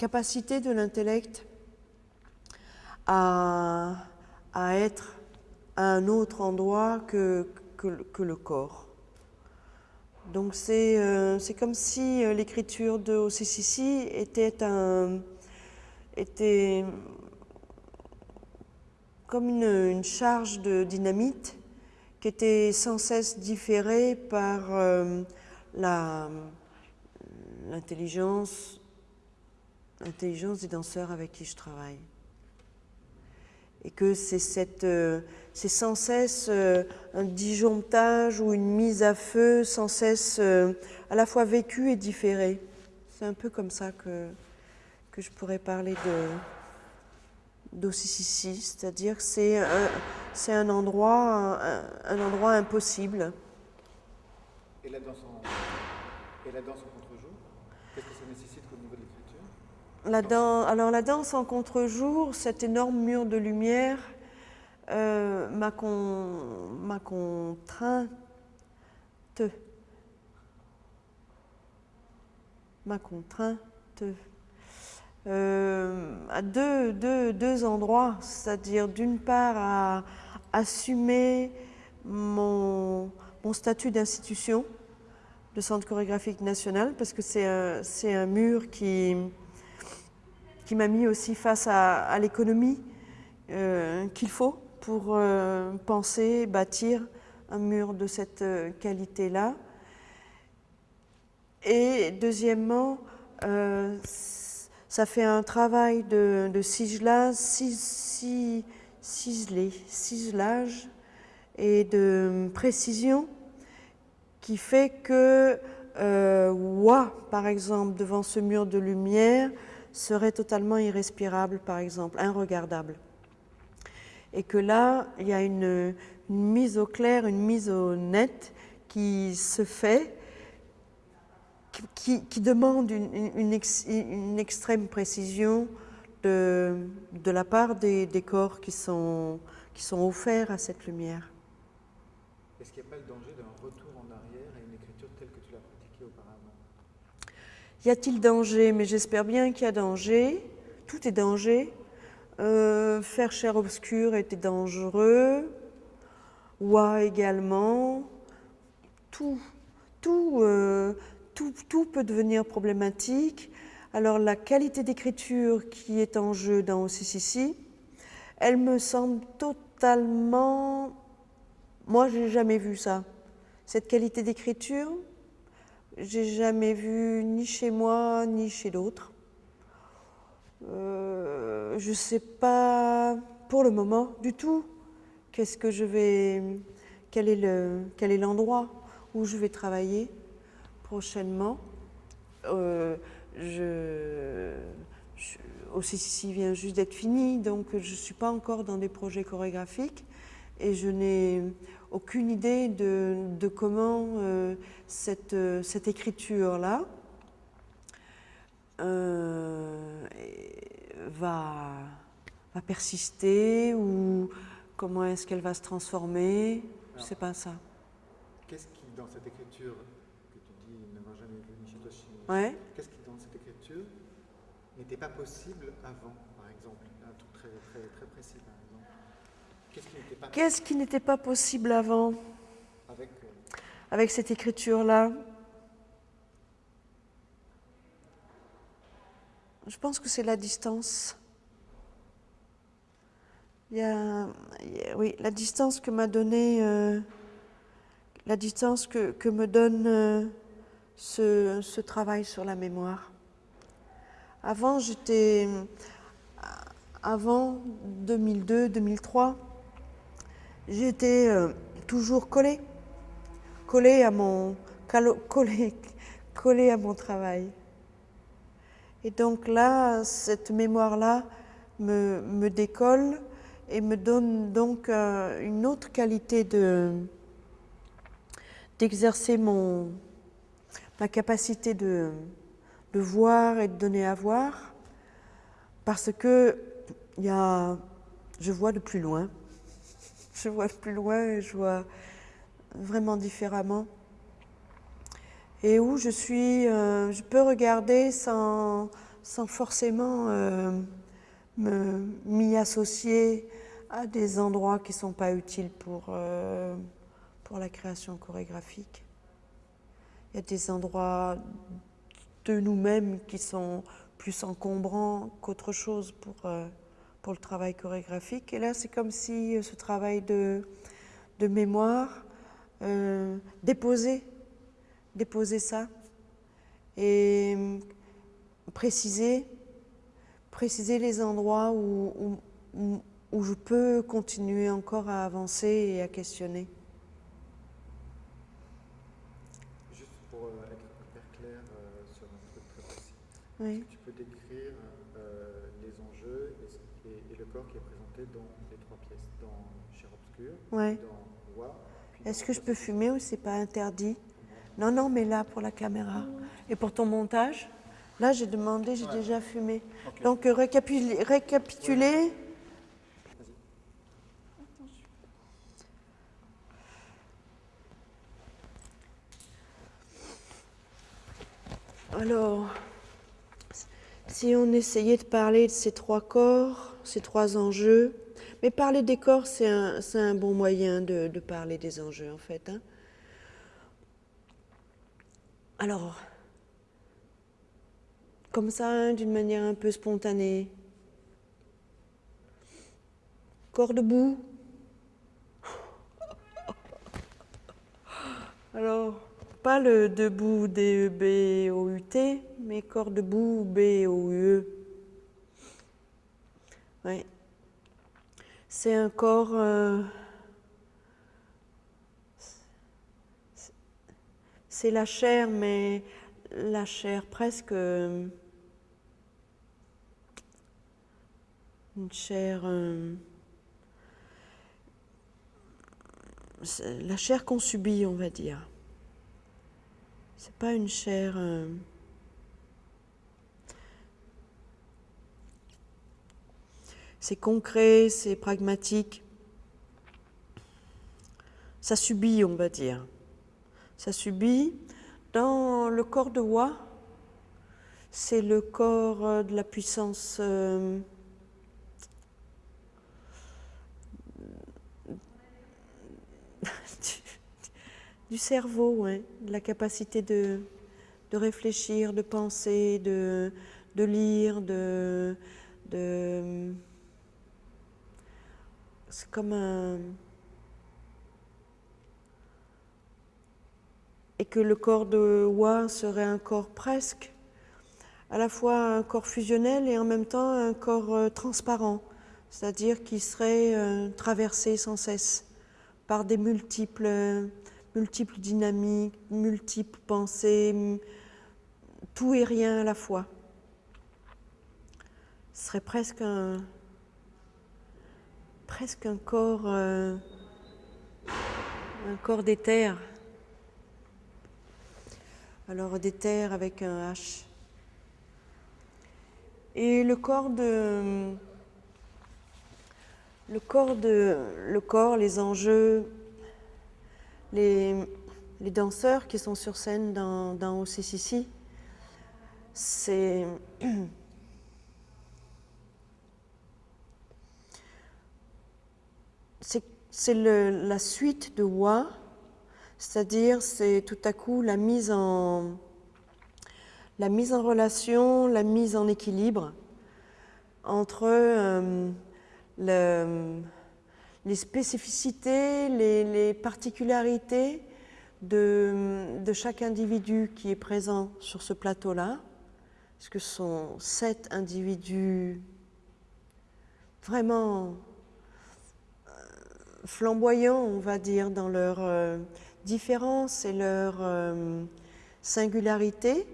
capacité de l'intellect à, à être à un autre endroit que, que, le- corps. Donc c'est euh, comme si euh, l'écriture de OCCC était, un, était comme une, charge de dynamite qui était sans cesse différée par euh, l'intelligence l'intelligence des danseurs avec qui je travaille. Et que c'est euh, sans cesse euh, un disjonctage ou une mise à feu, sans cesse euh, à la fois vécu et différé. C'est un peu comme ça que, que je pourrais parler d'Ossissi, c'est-à-dire que c'est un, un endroit, un, endroit impossible. Et la danse en contre-jour Qu'est-ce que ça nécessite au niveau de l'écriture La dan- alors la danse en contre-jour, cet énorme mur de lumière euh, m'a con- m'a contrainte, m'a contrainte. Euh, à deux, endroits, c'est-à-dire d'une part à assumer mon, statut d'institution de Centre chorégraphique national, parce que c'est un mur qui, qui m'a mis aussi face à, l'économie euh, qu'il faut pour euh, penser, bâtir un mur de cette euh, qualité-là. Et deuxièmement, ça fait un travail de, ciselage, cis- cis- ciselé, ciselage et de précision qui fait que euh, Wa, par exemple, devant ce mur de lumière, serait totalement irrespirable, par exemple, inregardable. Et que là, il y a une, mise au clair, une mise au net qui se fait, qui- demande une, une- une ex- une extrême précision de, la part des, des corps qui sont offerts à cette lumière. Est-ce qu'il n'y a pas le danger d'un retour en arrière à une écriture telle que tu l'as pratiquée auparavant Y a-t-il danger? Mais j'espère bien qu'il y a danger. Tout est danger. Euh, faire chair obscure était dangereux. Wa également. Tout, tout, euh, tout, tout peut devenir problématique. Alors la qualité d'écriture qui est en jeu dans OCCC, elle me semble totalement... Moi, j'ai jamais vu ça. Cette qualité d'écriture, j'ai jamais vu ni chez moi ni chez d'autres. Euh, je sais pas pour le moment du tout qu'est-ce que je vais, quel est le, l'endroit où je vais travailler prochainement. Euh, je, je, vient juste d'être fini, donc je ne suis pas encore dans des projets chorégraphiques et je n'ai aucune idée de, de comment euh, cette, euh, cette écriture-là euh, va, va persister ou comment est-ce qu'elle va se transformer. Je ne sais pas ça. Qu'est-ce qui, dans cette écriture que tu dis n'avoir jamais vu ni chez toi, chez Ouais. Qu'est-ce qui, dans cette écriture, n'était pas possible avant, par exemple Un truc très, très, très précis, par exemple. Qu'est-ce qui n'était pas, possible avant avec, euh, cette écriture-là? Je pense que c'est la distance. Il y a, oui, la distance que m'a donnée, euh, la distance que, que me donne euh, ce, ce travail sur la mémoire. Avant, j'étais, avant 2002-2003, j'étais euh, toujours collée, collée à mon, collée, collée à mon travail. Et donc là, cette mémoire-là me, me décolle et me donne donc euh, une autre qualité de d'exercer ma capacité de, de voir et de donner à voir parce que y a, je vois de plus loin. Je vois plus loin et je vois vraiment différemment et où je suis, euh, je peux regarder sans, sans forcément euh, m'y associer à des endroits qui ne sont pas utiles pour, euh, pour la création chorégraphique. Il y a des endroits de nous-mêmes qui sont plus encombrants qu'autre chose pour, euh, pour le travail chorégraphique. Et là, c'est comme si euh, ce travail de, de mémoire euh, déposer ça et préciser, préciser les endroits où, où- où- où je peux continuer encore à avancer et à questionner. juste pour euh, être hyper clair euh, sur un truc très précis, Oui. tu peux décrire euh, les enjeux et, ce- et- et le corps qui est présenté dans les trois pièces, dans Cher Obscur, Ouais. Est-ce que je peux fumer ou c'est pas interdit? Non, non, mais là pour la caméra. Et pour ton montage? Là, j'ai demandé, j'ai Ouais. déjà fumé. Donc, euh, récapi- récapituler. Alors, si on essayait de parler de ces trois corps, ces trois enjeux, mais parler des corps, c'est un, un bon moyen de, parler des enjeux, en fait. hein. Alors, comme ça, hein, d'une manière un peu spontanée. Corps debout. Alors, pas le debout D-E-B-O-U-T, mais corps debout B-O-U-E. Oui. C'est un corps. euh, c'est- la chair, mais la chair presque. euh, une chair. euh, la chair qu'on subit, on va dire. C'est pas une chair. C'est concret, c'est pragmatique. Ça subit, on va dire. Ça subit. Dans le corps de Wa, c'est le corps euh, de la puissance. euh, du cerveau, de la capacité de, réfléchir, de penser, de, lire, de c'est comme un et que le corps de Wa serait un corps presque à la fois un corps fusionnel et en même temps un corps euh, transparent, c'est-à-dire qui serait euh, traversé sans cesse par des multiples, euh, multiples dynamiques, multiples pensées, tout et rien à la fois. Ce serait presque un, presque un corps, euh, un corps d'éther. Alors d'éther avec un H. Et le corps de, le corps de, le corps, les enjeux, les, les danseurs qui sont sur scène dans, dans OCCC, c'est c'est la suite de wa, c'est-à-dire c'est tout à coup la mise en relation, la mise en équilibre entre euh, les spécificités, les, particularités de, chaque individu qui est présent sur ce plateau-là, parce que ce sont sept individus vraiment flamboyants, on va dire, dans leur euh, différence et leur singularité.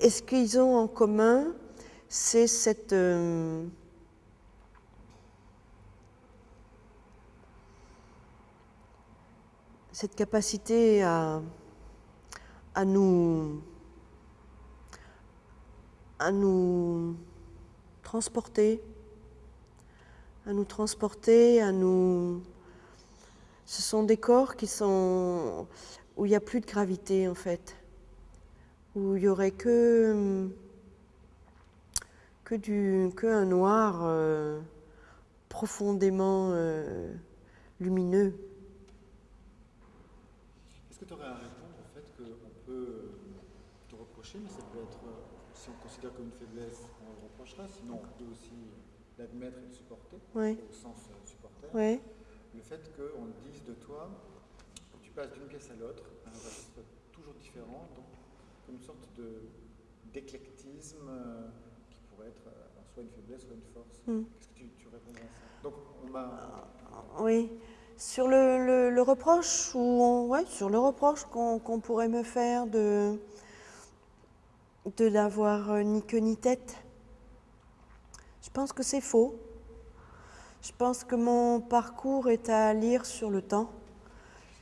Et ce qu'ils ont en commun, c'est cette, euh, cette capacité nous, à nous transporter, à nous transporter, à nous... Ce sont des corps qui sont où il n'y a plus de gravité en fait où il n'y aurait que, que, du, que un noir euh, profondément euh, lumineux. Est-ce que tu aurais à répondre au fait qu'on peut te reprocher, mais ça peut être, si on considère comme une faiblesse, on le reprochera, sinon on peut aussi l'admettre et le supporter, au sens euh, supporter, le fait qu'on dise de toi, que tu passes d'une pièce à l'autre, un toujours différent, donc une sorte d'éclectisme euh, qui pourrait être euh, soit une faiblesse, soit une force. Hmm. Qu'est-ce que tu, tu répondrais à ça? Donc, on m'a... Euh, oui. Sur le, le, reproche, ou ouais, sur le reproche qu'on pourrait me faire de, de n'avoir ni queue ni tête, je pense que c'est faux. Je pense que mon parcours est à lire sur le temps,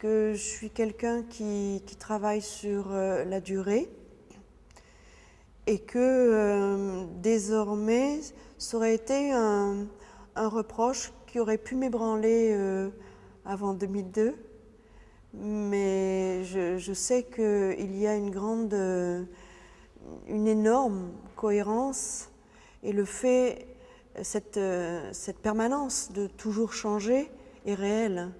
que je suis quelqu'un qui, qui, travaille sur la durée, et que euh, désormais, ça aurait été un, reproche qui aurait pu m'ébranler euh, avant 2002. Mais je, sais qu'il y a une grande, euh, une énorme cohérence et le fait, cette, cette permanence de toujours changer est réelle.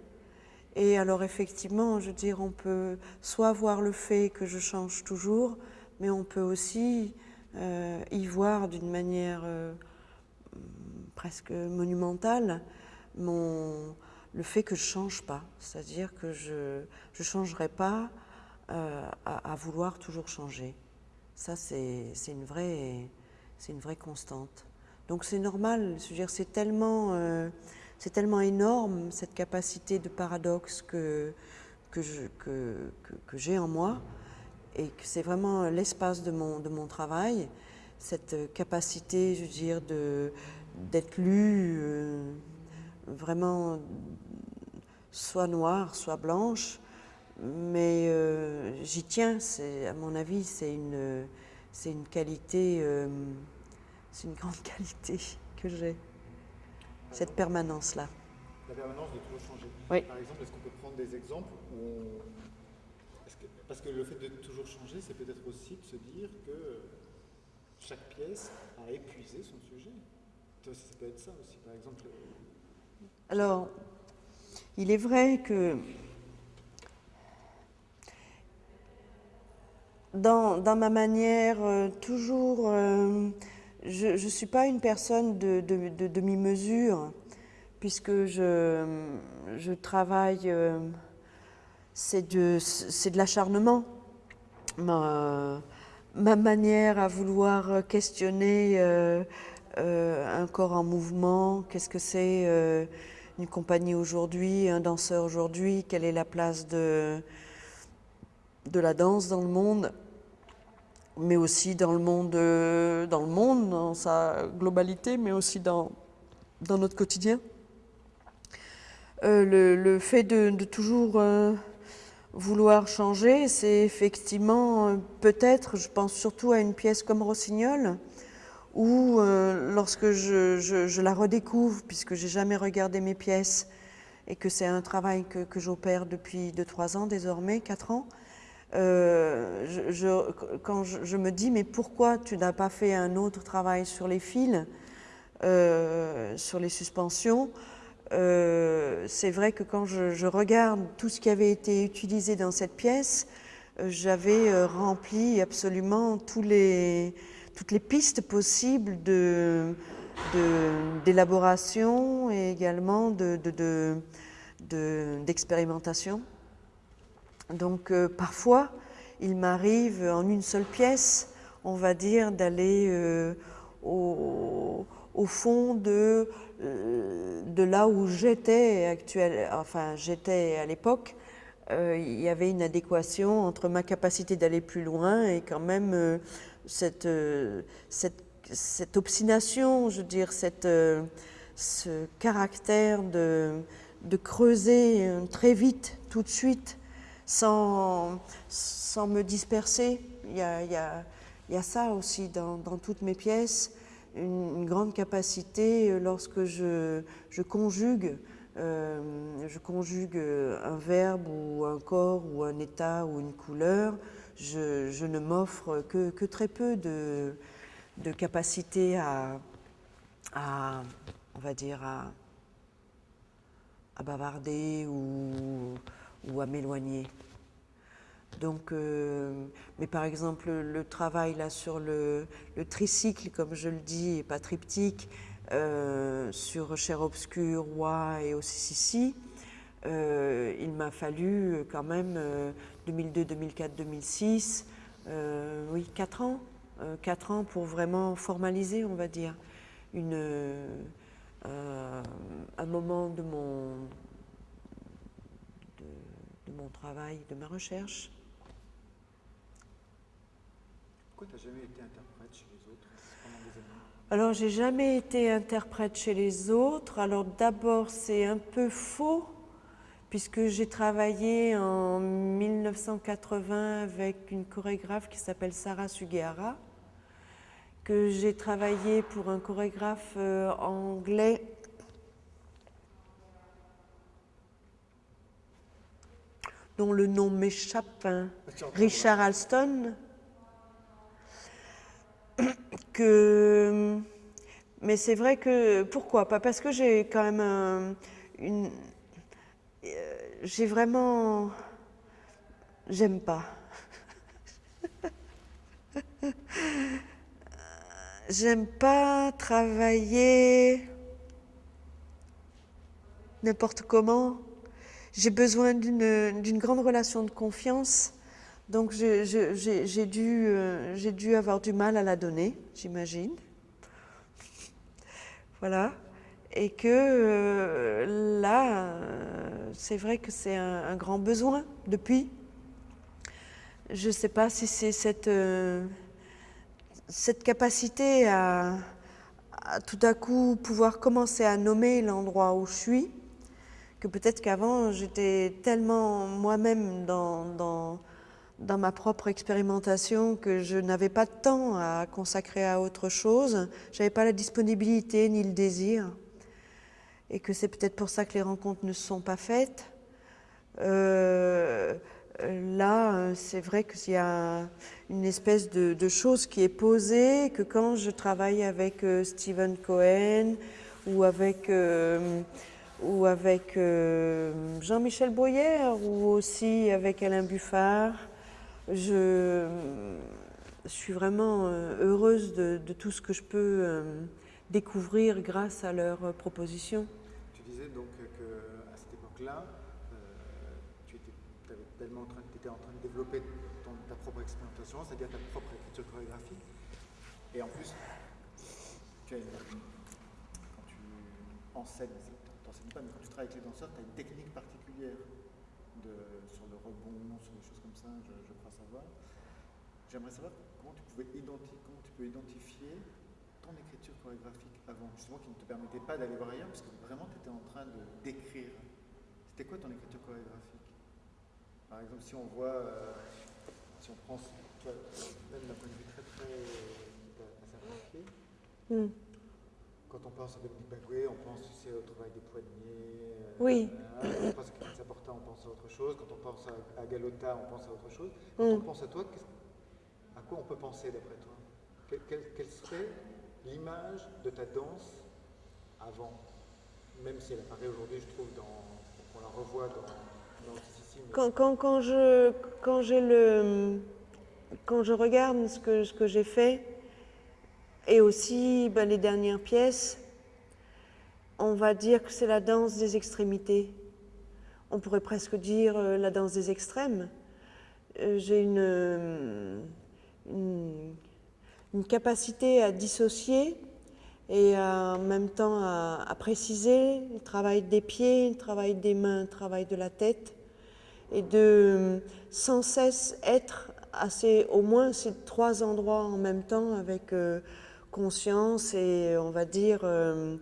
Et alors effectivement, je veux dire, on peut soit voir le fait que je change toujours, mais on peut aussi euh, y voir d'une manière euh, presque monumentale mon, le fait que je ne change pas, c'est-à-dire que je ne changerai pas euh, à, vouloir toujours changer. Ça, c'est une vraie constante. Donc c'est normal, c'est tellement, c'est tellement énorme cette capacité de paradoxe que, j'ai en moi et que c'est vraiment l'espace de mon, de mon travail, cette capacité, je veux dire, d'être lu euh, vraiment soit noire, soit blanche, mais euh, j'y tiens, à mon avis, c'est une, qualité, euh, c'est une grande qualité que j'ai, cette permanence-là. La permanence de toujours changer. Oui. Par exemple, est-ce qu'on peut prendre des exemples où on parce que le fait de toujours changer, c'est peut-être aussi de se dire que chaque pièce a épuisé son sujet. Ça peut être ça aussi, par exemple. Alors, il est vrai que dans, ma manière, euh, toujours, euh, je ne suis pas une personne de, demi-mesure, puisque je, travaille... Euh, c'est de, de l'acharnement. Ma, ma, manière à vouloir questionner euh, euh, un corps en mouvement, qu'est-ce que c'est une compagnie aujourd'hui, un danseur aujourd'hui, quelle est la place de la danse dans le monde, mais aussi dans le monde, dans le monde, dans sa globalité, mais aussi dans, notre quotidien. le, fait de, toujours vouloir changer, c'est effectivement euh, peut-être, je pense surtout à une pièce comme Rossignol, où euh, lorsque je, la redécouvre, puisque j'ai jamais regardé mes pièces et que c'est un travail que, j'opère depuis 2-3 ans désormais, 4 ans, euh, quand je, me dis mais pourquoi tu n'as pas fait un autre travail sur les fils sur les suspensions? c'est vrai que quand je, regarde tout ce qui avait été utilisé dans cette pièce, j'avais rempli absolument toutes les pistes possibles d'élaboration et également d'expérimentation. De, Donc euh, parfois, il m'arrive en une seule pièce, on va dire, d'aller euh, au, fond de, euh, de là où j'étais enfin j'étais à l'époque. il y avait une adéquation entre ma capacité d'aller plus loin et quand même cette, obstination, je veux dire, ce caractère de, creuser très vite, tout de suite, sans, sans me disperser. Il y a, il y a, il y a ça aussi dans, dans, toutes mes pièces, une, grande capacité euh, lorsque je, je conjugue. je conjugue un verbe ou un corps ou un état ou une couleur, je, je ne m'offre que, que, très peu de, de capacité à, on va dire, à, bavarder ou, ou à m'éloigner. Donc, euh, mais par exemple, le travail là sur le, tricycle, comme je le dis, et pas triptyque, euh, sur Cher Obscur, Roi et aussi Sissi, euh, il m'a fallu quand même 2002, 2004, 2006, oui, quatre ans euh, quatre ans pour vraiment formaliser, on va dire, une, un moment de mon, de, mon travail, de ma recherche. Pourquoi tu n'as jamais été interprète chez les autres pendant des années? Alors, j'ai jamais été interprète chez les autres. Alors, d'abord, c'est un peu faux puisque j'ai travaillé en 1980 avec une chorégraphe qui s'appelle Sarah Sugihara, que j'ai travaillé pour un chorégraphe euh, anglais dont le nom m'échappe, hein, Richard Alston, que mais c'est vrai que pourquoi pas? Parce que j'ai quand même une euh, j'ai vraiment j'aime pas. J'aime pas travailler n'importe comment. J'ai besoin d'une grande relation de confiance. Donc j'ai dû, euh, avoir du mal à la donner, j'imagine. Voilà. Et que euh, là, euh, c'est vrai que c'est un, grand besoin depuis. Je ne sais pas si c'est cette capacité à, tout à coup pouvoir commencer à nommer l'endroit où je suis, que peut-être qu'avant j'étais tellement moi-même dans, ma propre expérimentation que je n'avais pas de temps à consacrer à autre chose, je n'avais pas la disponibilité ni le désir, et que c'est peut-être pour ça que les rencontres ne se sont pas faites. Euh, là, c'est vrai qu'il y a une espèce de, chose qui est posée, que quand je travaille avec euh, Stephen Cohen ou avec, euh, ou avec Jean-Michel Bruyère ou aussi avec Alain Buffard, je, suis vraiment heureuse de, tout ce que je peux découvrir grâce à leurs propositions. Tu disais donc qu'à cette époque-là, tu étais en train de développer ta propre expérimentation, c'est-à-dire ta propre écriture chorégraphique. Et en plus, tu as quand tu enseignes, t'enseignes pas, mais quand tu avec les danseurs, tu as une technique particulière sur le rebond, sur des choses comme ça, je, crois savoir. J'aimerais savoir comment tu, pouvais identifier, comment tu peux identifier ton écriture chorégraphique avant, justement qui ne te permettait pas d'aller voir ailleurs, parce que vraiment tu étais en train de d'écrire. C'était quoi ton écriture chorégraphique? Par exemple, si on voit, euh, si on prend, même d'un point de vue très très assez mm. Quand on pense à Dominique Bagué, on pense aussi au travail des poignets. Euh, oui. on pense à Chris on pense à autre chose. Quand on pense à, Galota, on pense à autre chose. Quand on mm. pense à toi, à quoi on peut penser d'après toi? Quelle, serait l'image de ta danse avant, même si elle apparaît aujourd'hui, je trouve, dans, on la revoit dans, dans ici, mais Quand, quand, quand je, quand, le, quand je regarde ce que, ce que j'ai fait, et aussi ben, les dernières pièces, on va dire que c'est la danse des extrémités. On pourrait presque dire euh, la danse des extrêmes. Euh, j'ai une, euh, une, une capacité à dissocier et en même temps à, à préciser le travail des pieds, le travail des mains, le travail de la tête, et de sans cesse être à au moins ces trois endroits en même temps avec conscience et on va dire euh,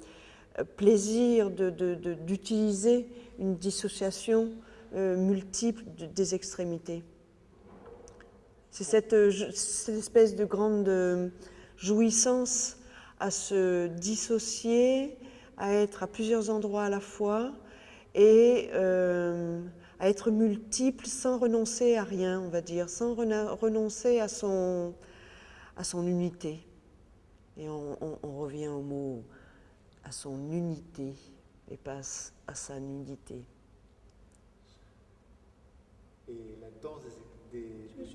plaisir d'utiliser une dissociation euh, multiple de- des extrémités. C'est cette, euh, espèce de grande jouissance à se dissocier, à être à plusieurs endroits à la fois et à être multiple sans renoncer à rien, on va dire, sans renoncer à son unité. Et on, revient au mot à son unité et pas à sa nudité. et la danse des,